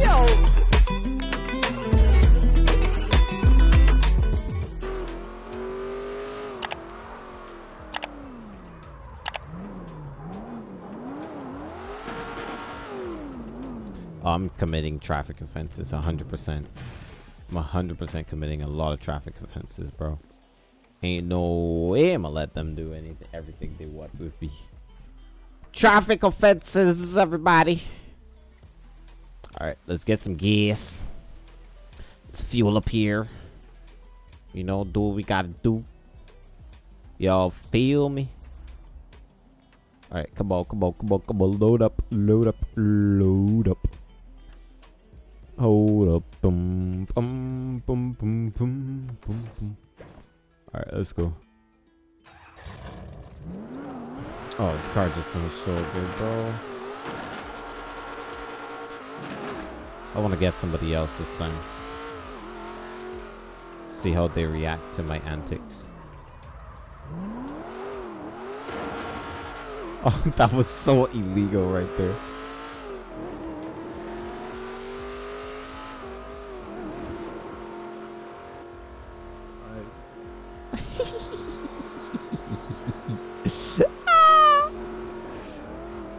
Yo. I'm committing traffic offenses 100%. I'm 100% committing a lot of traffic offenses, bro. Ain't no way I'm gonna let them do anything, everything they want with me. Traffic offenses, everybody. Alright, let's get some gas. Let's fuel up here. You know, do what we gotta do. Y'all feel me? Alright, come on, come on, come on, come on. Load up, load up, load up. Hold up. Boom, boom, boom, boom, boom, boom, boom. Alright, let's go. Oh, this car just sounds so good, bro. I want to get somebody else this time. See how they react to my antics. Oh, that was so illegal right there.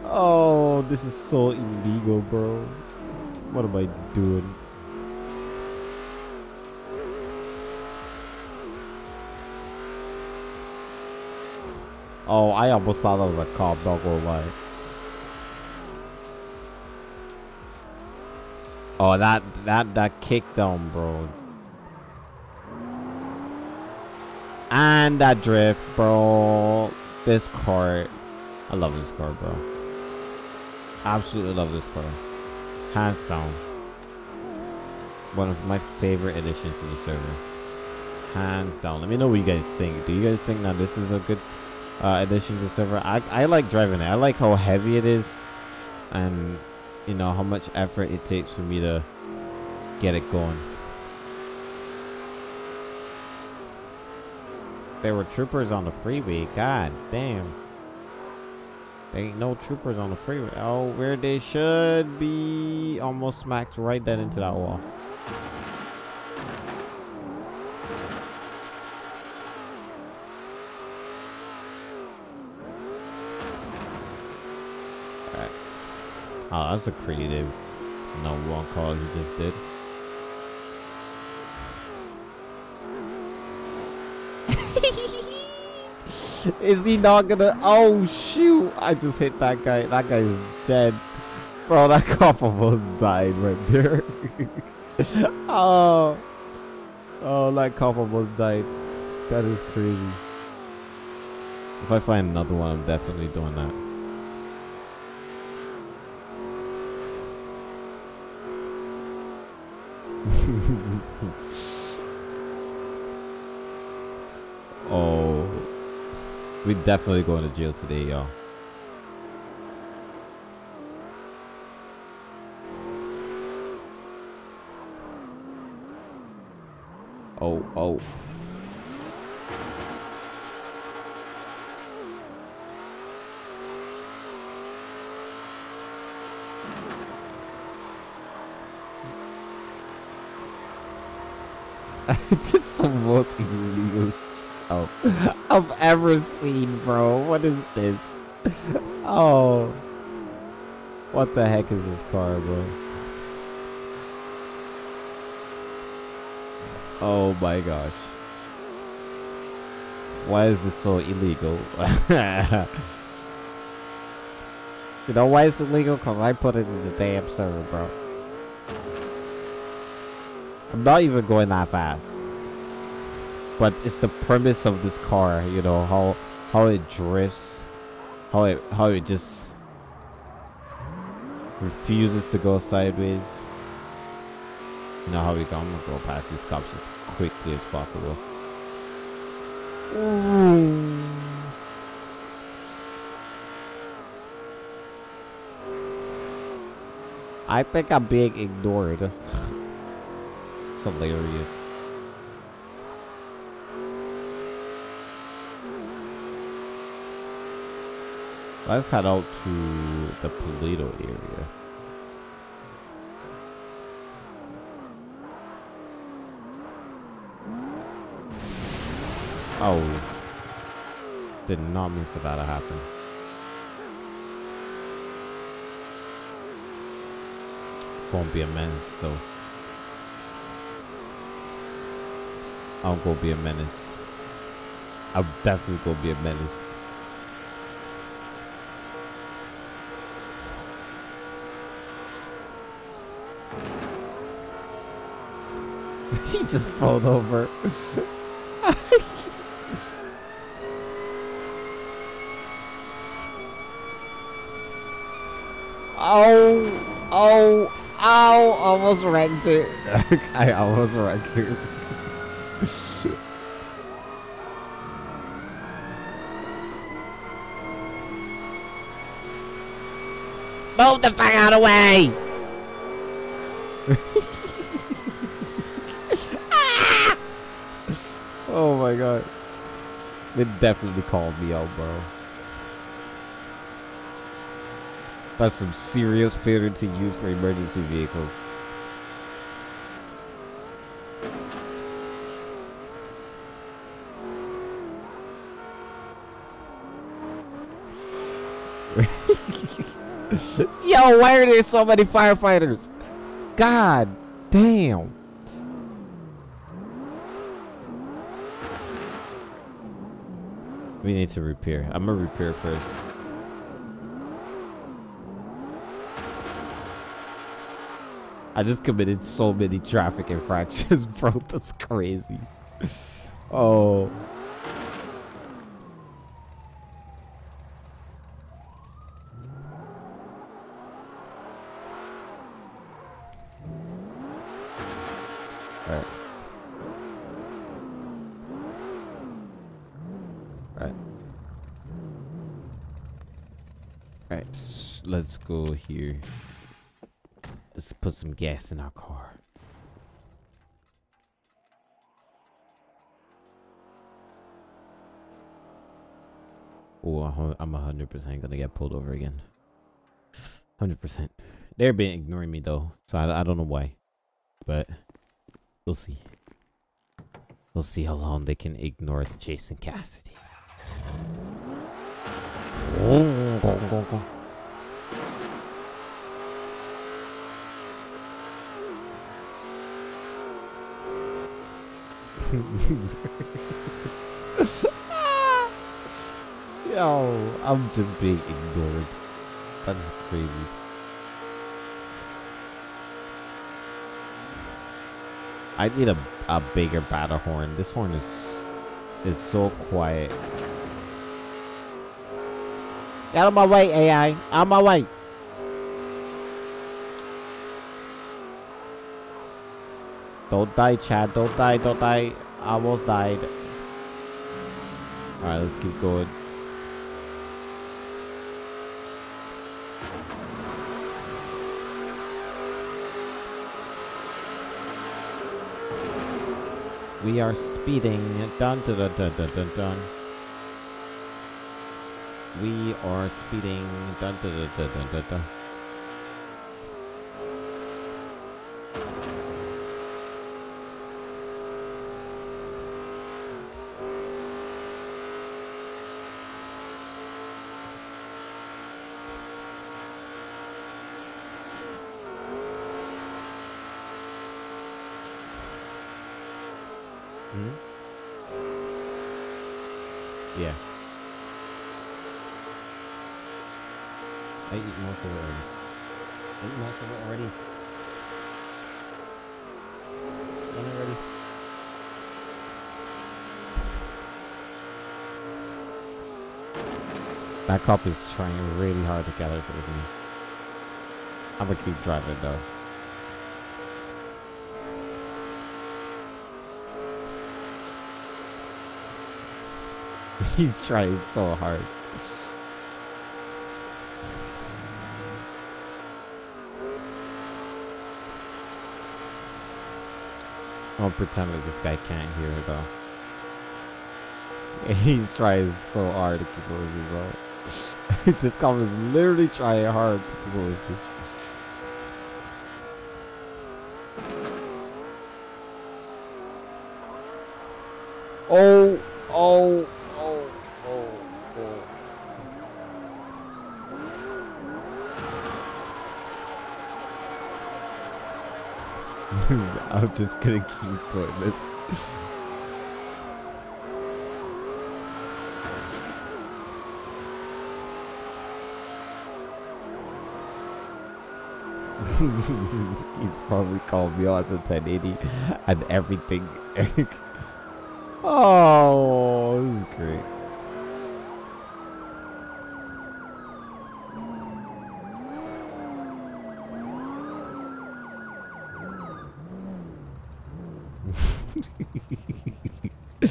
oh, this is so illegal, bro. What am I doing? Oh, I almost thought that was a cop, not gonna lie. Oh, that, that, that kickdown, bro. And that drift, bro. This car. I love this car, bro. Absolutely love this car. Hands down. One of my favorite additions to the server. Hands down. Let me know what you guys think. Do you guys think that this is a good uh, addition to the server? I, I like driving it. I like how heavy it is. And, you know, how much effort it takes for me to get it going. There were troopers on the freeway. God damn. There ain't no troopers on the freeway. Oh, where they should be. Almost smacked right then into that wall. Oh, that's a creative no one call he just did. Is he not gonna? Oh shoot! I just hit that guy. That guy is dead, bro. That cop almost died right there. oh, oh, that cop almost died. That is crazy. If I find another one, I'm definitely doing that. oh. We definitely going to jail today, y'all. Oh, it's the most illegal oh, I've ever seen, bro. What is this? Oh. What the heck is this car, bro? Oh my gosh. Why is this so illegal? you know why it's illegal? Because I put it in the damn server, bro. I'm not even going that fast but it's the premise of this car you know how how it drifts how it how it just refuses to go sideways you know how we go i'm gonna go past these cops as quickly as possible I think I'm being ignored. it's hilarious. Let's head out to the Paleto area. Oh. Did not mean for that to happen. Won't be a menace though. I'll go be a menace. I'm definitely gonna be a menace. he just fell over. oh, oh, ow, almost wrecked it. I almost wrecked it. Move the fuck out of the way! oh my god. They definitely called me out, bro. That's some serious failure to use for emergency vehicles. Yo, why are there so many firefighters? God damn. We need to repair. I'm gonna repair first. I just committed so many traffic infractions, bro. That's crazy. Oh. Alright. Alright. Alright, let's go here. Put some gas in our car. Oh, I'm 100% gonna get pulled over again. 100%. They're been ignoring me though, so I, I don't know why. But we'll see. We'll see how long they can ignore Jason Cassidy. Go, go, go. Yo, I'm just being ignored. That's crazy. I need a, a bigger battle horn. This horn is is so quiet. Out of my way, AI. Out of my way. Don't die, Chad. Don't die. Don't die. I almost died. Alright, let's keep going. We are speeding. Dun dun dun dun dun dun dun. We are speeding. Dun dun dun dun dun dun. dun. Hmm? Yeah. I eat most of it already. I eat most of it already. Done already. That cop is trying really hard to get us with me. I'm gonna keep driving though. He's trying so hard. I'll pretend that this guy can't hear it though. He's trying so hard to keep moving, bro. this cop is literally trying hard to with me. Oh, oh, oh, oh, oh. I'm just gonna keep doing this. He's probably called me on a 1080 and everything. oh, this is great.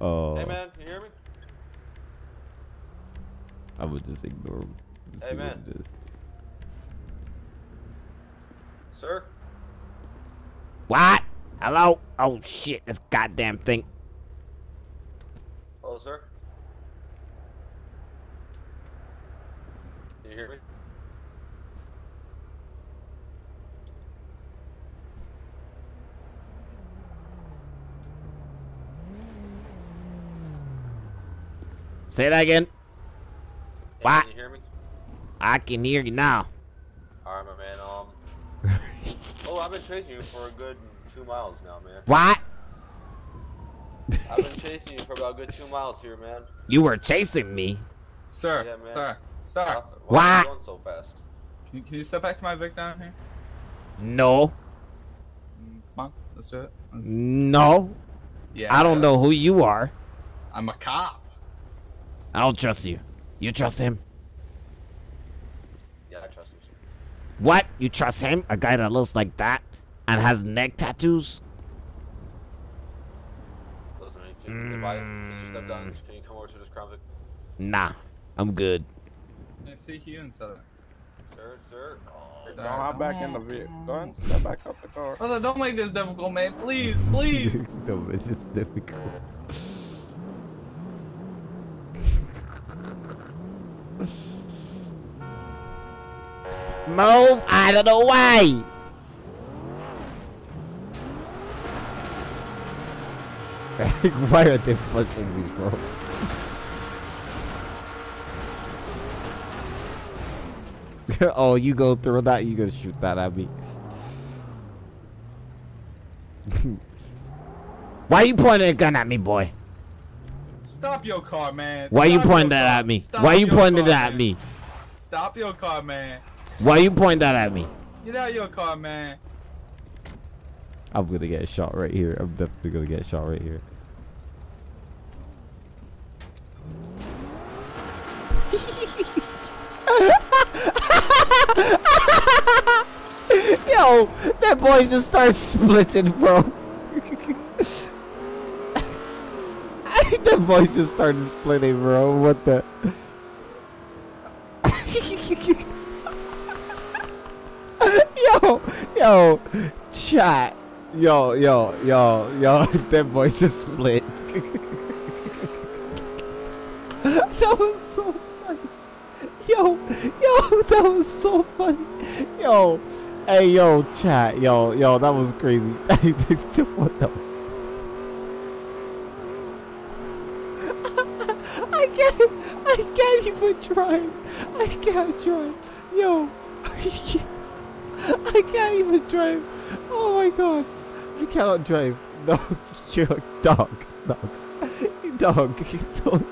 oh. Hey man, can you hear me? I would just ignore him. and Hey, see what man. it is. Sir? What? Hello? Oh shit, this goddamn thing. Hello, sir? Can you hear me? Say that again. Hey, What? Can you hear me? I can hear you now. Alright, my man. Um. oh, I've been chasing you for a good two miles now, man. What? I've been chasing you for about a good two miles here, man. You were chasing me. Sir, Yeah, man. sir, sir. Why, why are What? you going so fast? Can you, can you step back to my Vic down here? No. Mm, Come on, let's do it. Let's- No. yeah. I don't know who you are. I'm a cop. I don't trust you. You trust him? Yeah, I trust him. sir. What? You trust him? A guy that looks like that and has neck tattoos? Listen, can, if I, can you step down? Can you come over to this Crown Nah. I'm good. I see you inside. Southern. Sir, sir? Oh, Sir, Don't back in the vehicle. Go ahead and step back up the car. Brother, don't make this difficult, man. Please, please. no, it's just difficult. Move out of the way! Why are they punching me, bro? oh, you go through that, you gonna shoot that at me. Why are you pointing a gun at me, boy? Stop your car, man. Why you Stop your pointing that car. at me? Stop Why you pointing that at me? Stop your car, man. Why you pointing that at me? Get out of your car, man. I'm gonna get shot right here. I'm definitely gonna get shot right here. Yo, that boy just starts splitting, bro. Boy just started splitting, bro. What the? yo, yo, chat. Yo, yo, yo, yo, that voice just split. that was so funny. Yo, yo, that was so funny. Yo, hey, yo, chat. Yo, yo, that was crazy. what the? I I can't even drive. I can't drive. Yo, I can't even drive. Oh my god. I cannot drive. No, you dog. Dog. Dog. Don't.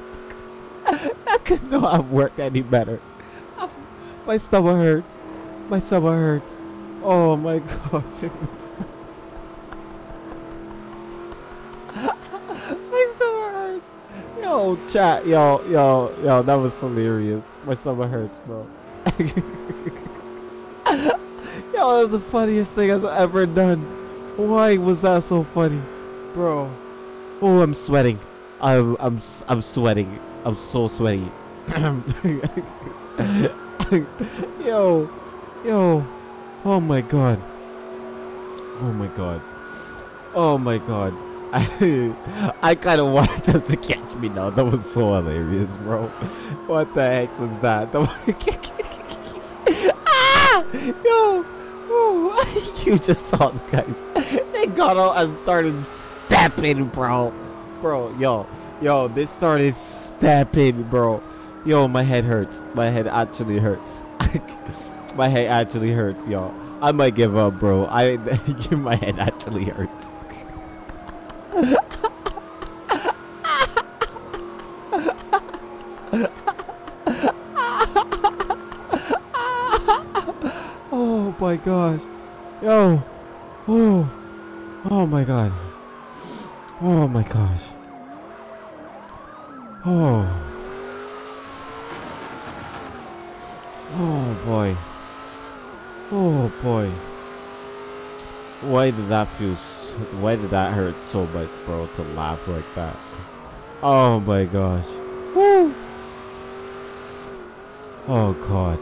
That could not work any better. My stomach hurts. My stomach hurts. Oh my god. My stomach hurts. Yo, chat. Yo, yo, yo. That was hilarious. My stomach hurts, bro. Yo, that was the funniest thing I've ever done. Why was that so funny, bro? Oh, I'm sweating. I'm I'm I'm sweating. I'm so sweaty. yo, yo. Oh my god. Oh my god. Oh my god. I, I kind of wanted them to catch me now. That was so hilarious, bro. What the heck was that? Ah! Yo! Oh, you just saw the guys. They got out and started stepping, bro. Bro, yo. Yo, they started stepping, bro. Yo, my head hurts. My head actually hurts. my head actually hurts, y'all. I might give up, bro. I my head actually hurts. Oh my god. Yo. Oh. Oh my god. Oh my gosh. Oh. Oh boy. Oh boy. Why did that feel why did that hurt so much, bro, to laugh like that? Oh my gosh. Woo! Oh god.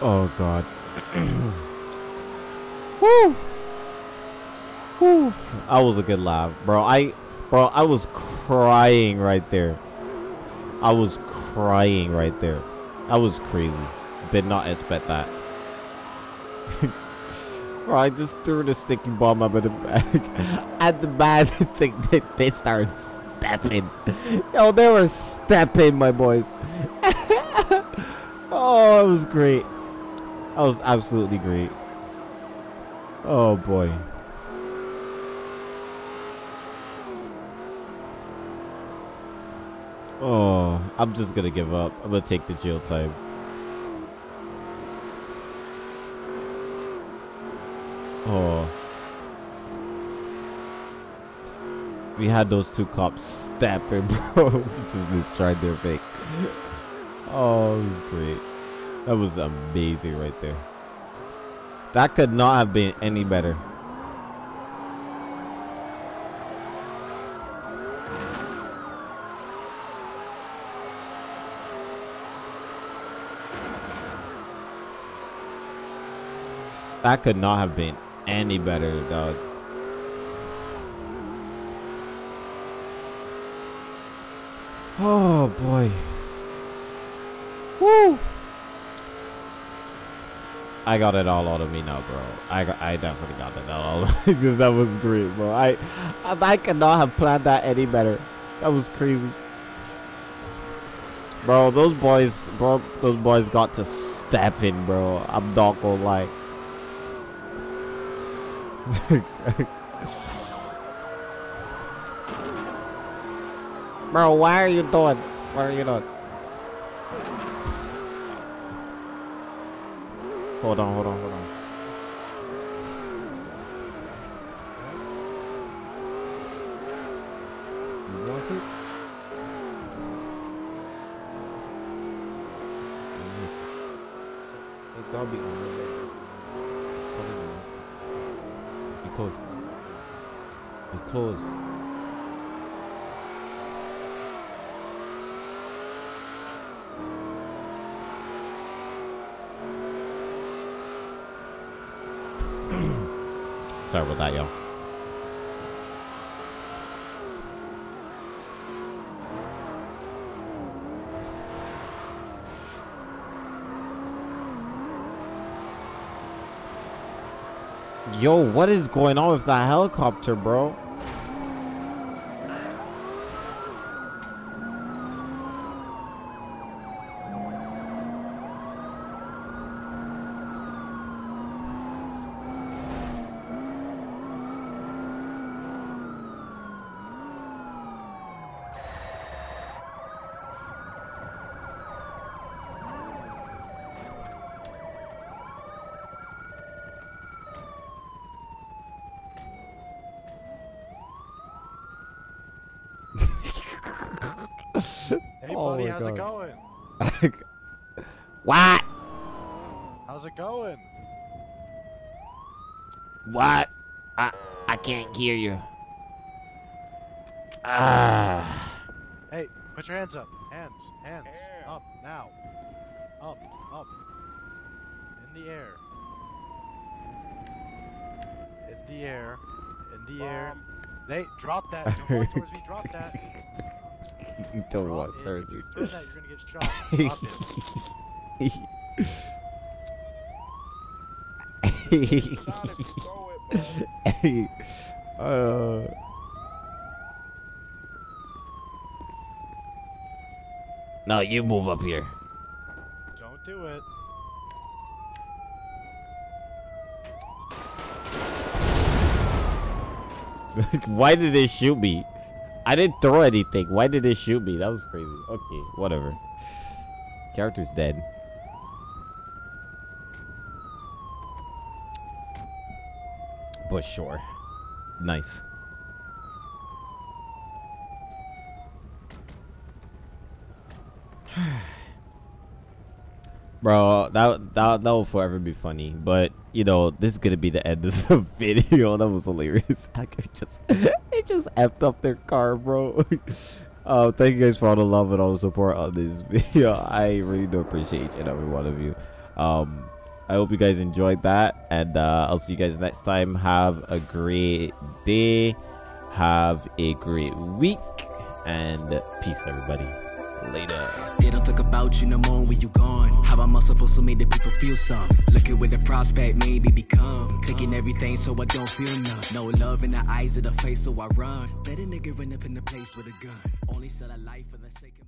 Oh god. Woo! Woo! That was a good laugh, bro. I bro, I was crying right there. I was crying right there. That was crazy. Did not expect that. Bro, I just threw the sticky bomb up in the bag. and the bad thing they, they started stepping. Yo, they were stepping, my boys. oh, it was great. That was absolutely great. Oh boy. Oh, I'm just gonna give up. I'm gonna take the jail time. Oh. We had those two cops stepping, bro. just destroyed their fake. Oh, it was great. That was amazing right there. That could not have been any better. That could not have been any better, dog. Oh boy. Woo! I got it all out of me now, bro. I got, I definitely got it all. that was great, bro. I, I, I could not have planned that any better. That was crazy, bro. Those boys, bro. Those boys got to step in, bro. I'm not gonna lie. Bro, why are you doing? What are you doing? Hold on, hold on, hold on. You want it? It gotta be on the Probably not. You close. You close. Sorry about that, y'all. Yo, what is going on with that helicopter, bro? Hey Oh buddy, my how's it going? what? How's it going? What? I I can't hear you. Ah. Hey, put your hands up. Hands, hands. Up, now. Up, up. In the air. In the air, in the air. Nate, drop that. Don't walk towards me. Drop that. Don't Drop want it. surgery. If you that, you're gonna get shot. Drop it. Not if you throw it, bro. uh, no, you move up here. Don't do it. Why did they shoot me? I didn't throw anything. Why did they shoot me? That was crazy. Okay, whatever. Character's dead. But sure. Nice. Bro, that that that will forever be funny. But you know, this is gonna be the end of the video. That was hilarious. I just it just effed up their car, bro. uh, thank you guys for all the love and all the support on this video. I really do appreciate each and every one of you. Um, I hope you guys enjoyed that, and uh, I'll see you guys next time. Have a great day. Have a great week, and peace, everybody. Later. They don't talk about you no more when you gone. How am I supposed to make the people feel some? Looking with the prospect, maybe become. Taking everything so I don't feel none. No love in the eyes of the face, so I run. Better nigga run up in the place with a gun. Only sell a life for the sake of.